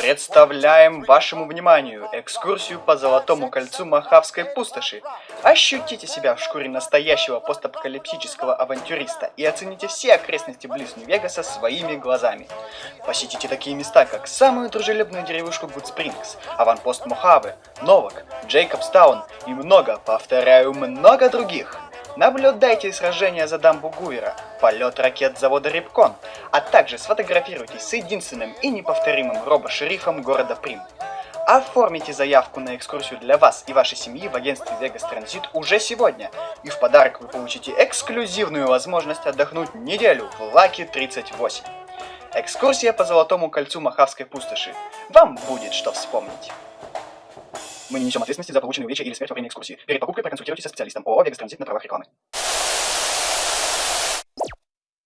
Представляем вашему вниманию экскурсию по Золотому кольцу Махавской пустоши. Ощутите себя в шкуре настоящего постапокалиптического авантюриста и оцените все окрестности близ Нью-Вегаса своими глазами. Посетите такие места, как самую дружелюбную деревушку Гудспрингс, аванпост Мохаве, Новак, Джейкобстаун и много, повторяю, много других. Наблюдайте сражения за дамбу Гуера, полет ракет завода Рипкон, а также сфотографируйтесь с единственным и неповторимым робо-шерифом города Прим. Оформите заявку на экскурсию для вас и вашей семьи в агентстве Vegas Transit уже сегодня, и в подарок вы получите эксклюзивную возможность отдохнуть неделю в Лаки 38. Экскурсия по Золотому кольцу Махавской пустоши. Вам будет что вспомнить. Мы не несем ответственности за полученные увечья или смерть во время экскурсии. Перед покупкой проконсультируйтесь со специалистом ООО «Вегас Транзит» на правах рекламы.